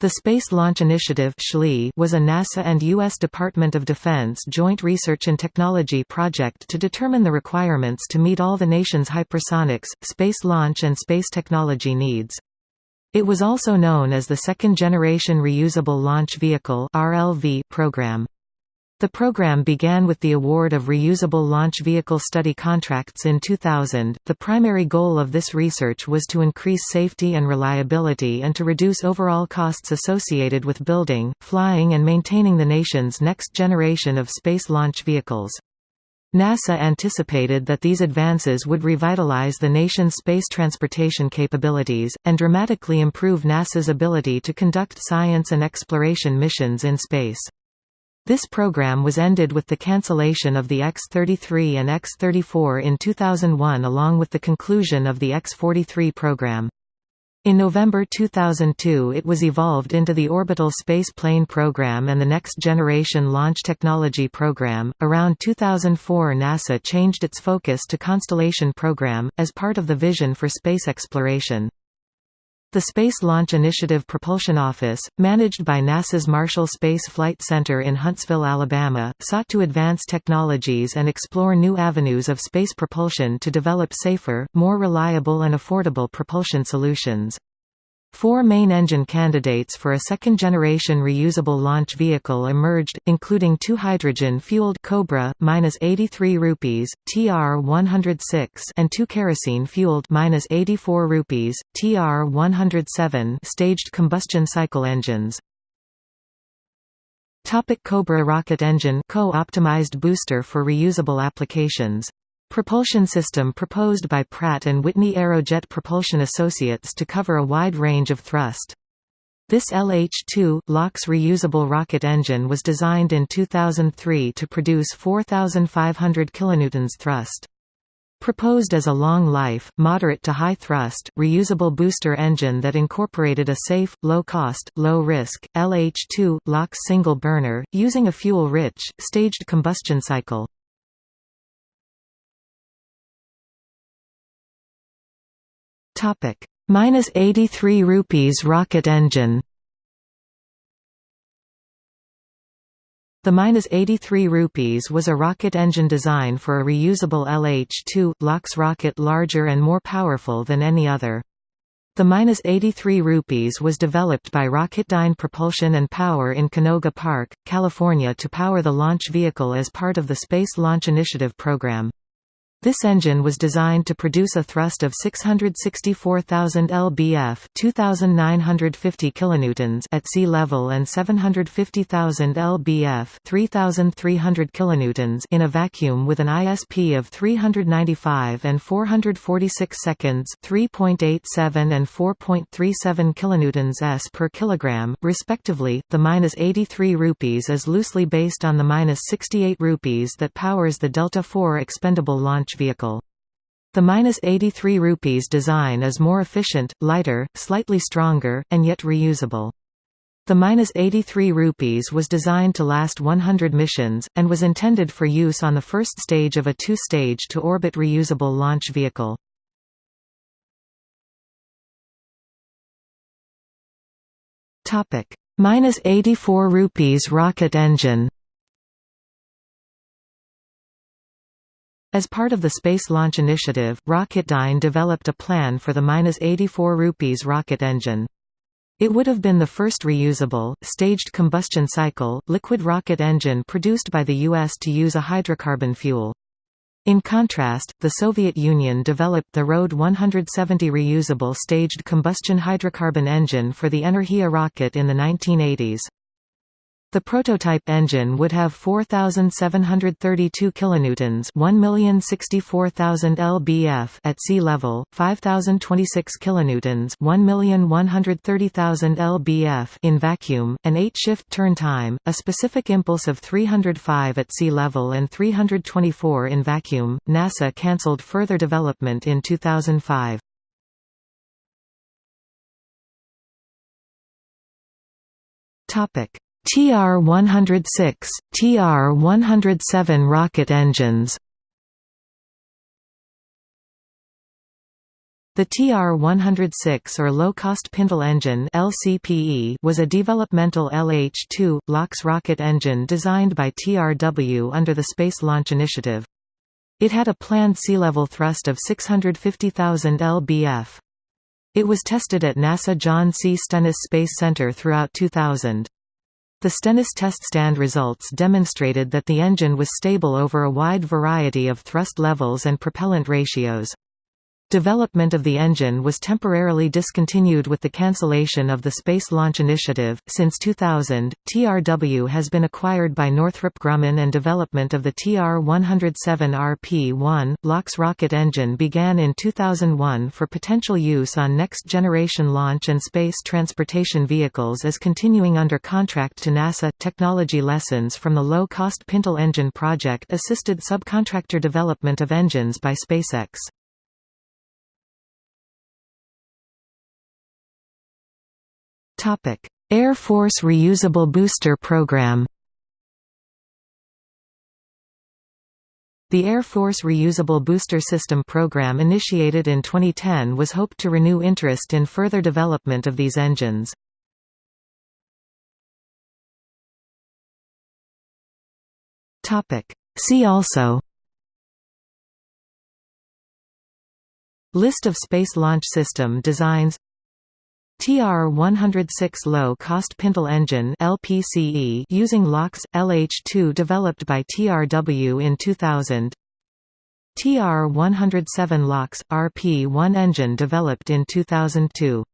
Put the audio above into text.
The Space Launch Initiative was a NASA and U.S. Department of Defense joint research and technology project to determine the requirements to meet all the nation's hypersonics, space launch and space technology needs. It was also known as the Second Generation Reusable Launch Vehicle program. The program began with the award of reusable launch vehicle study contracts in 2000. The primary goal of this research was to increase safety and reliability and to reduce overall costs associated with building, flying, and maintaining the nation's next generation of space launch vehicles. NASA anticipated that these advances would revitalize the nation's space transportation capabilities, and dramatically improve NASA's ability to conduct science and exploration missions in space. This program was ended with the cancellation of the X-33 and X-34 in 2001 along with the conclusion of the X-43 program. In November 2002 it was evolved into the Orbital Space Plane Program and the Next Generation Launch Technology Program. Around 2004 NASA changed its focus to Constellation Program, as part of the vision for space exploration. The Space Launch Initiative Propulsion Office, managed by NASA's Marshall Space Flight Center in Huntsville, Alabama, sought to advance technologies and explore new avenues of space propulsion to develop safer, more reliable and affordable propulsion solutions. Four main engine candidates for a second-generation reusable launch vehicle emerged, including two hydrogen-fueled Cobra -83 rupees TR-106 and two kerosene-fueled -84 rupees TR-107 staged combustion cycle engines. Topic Cobra rocket engine co-optimized booster for reusable applications Propulsion system proposed by Pratt & Whitney Aerojet Propulsion Associates to cover a wide range of thrust. This LH-2, LOX reusable rocket engine was designed in 2003 to produce 4,500 kN thrust. Proposed as a long-life, moderate to high-thrust, reusable booster engine that incorporated a safe, low-cost, low-risk, LH-2, LOX single-burner, using a fuel-rich, staged combustion cycle. Topic: minus 83 rupees rocket engine. The minus 83 rupees was a rocket engine design for a reusable LH-2 LOX rocket larger and more powerful than any other. The minus 83 rupees was developed by Rocketdyne Propulsion and Power in Canoga Park, California to power the launch vehicle as part of the Space Launch Initiative program. This engine was designed to produce a thrust of 664,000 lbf, 2,950 kilonewtons at sea level and 750,000 lbf, 3,300 kilonewtons in a vacuum with an ISP of 395 and 446 seconds, 3.87 and 4.37 kilonewtons s per kilogram, respectively. The minus 83 rupees is loosely based on the minus 68 rupees that powers the Delta IV expendable launch vehicle. The minus 83 rupees design is more efficient, lighter, slightly stronger, and yet reusable. The minus 83 rupees was designed to last 100 missions, and was intended for use on the first stage of a two-stage to orbit reusable launch vehicle. Topic: minus 84 rupees rocket engine. As part of the Space Launch Initiative, Rocketdyne developed a plan for the -84 rupees rocket engine. It would have been the first reusable, staged combustion cycle, liquid rocket engine produced by the U.S. to use a hydrocarbon fuel. In contrast, the Soviet Union developed the Rod 170 reusable staged combustion hydrocarbon engine for the Energia rocket in the 1980s. The prototype engine would have 4732 kilonewtons, 1,064,000 lbf at sea level, 5026 kilonewtons, 1,130,000 lbf in vacuum, an 8-shift turn time, a specific impulse of 305 at sea level and 324 in vacuum. NASA cancelled further development in 2005. Topic TR-106, TR-107 rocket engines The TR-106 or low-cost Pintle engine LCPE was a developmental LH-2, LOX rocket engine designed by TRW under the Space Launch Initiative. It had a planned sea level thrust of 650,000 lbf. It was tested at NASA John C. Stennis Space Center throughout 2000. The Stennis test stand results demonstrated that the engine was stable over a wide variety of thrust levels and propellant ratios. Development of the engine was temporarily discontinued with the cancellation of the Space Launch Initiative. Since 2000, TRW has been acquired by Northrop Grumman and development of the TR-107RP-1, LOX rocket engine began in 2001 for potential use on next-generation launch and space transportation vehicles as continuing under contract to NASA. Technology lessons from the low-cost Pintle engine project assisted subcontractor development of engines by SpaceX. Air Force Reusable Booster Program. The Air Force Reusable Booster System program initiated in 2010 was hoped to renew interest in further development of these engines. See also List of Space Launch System designs TR-106 low-cost Pintle engine LPCE using LOX LH2 developed by TRW in 2000. TR-107 LOX RP1 engine developed in 2002.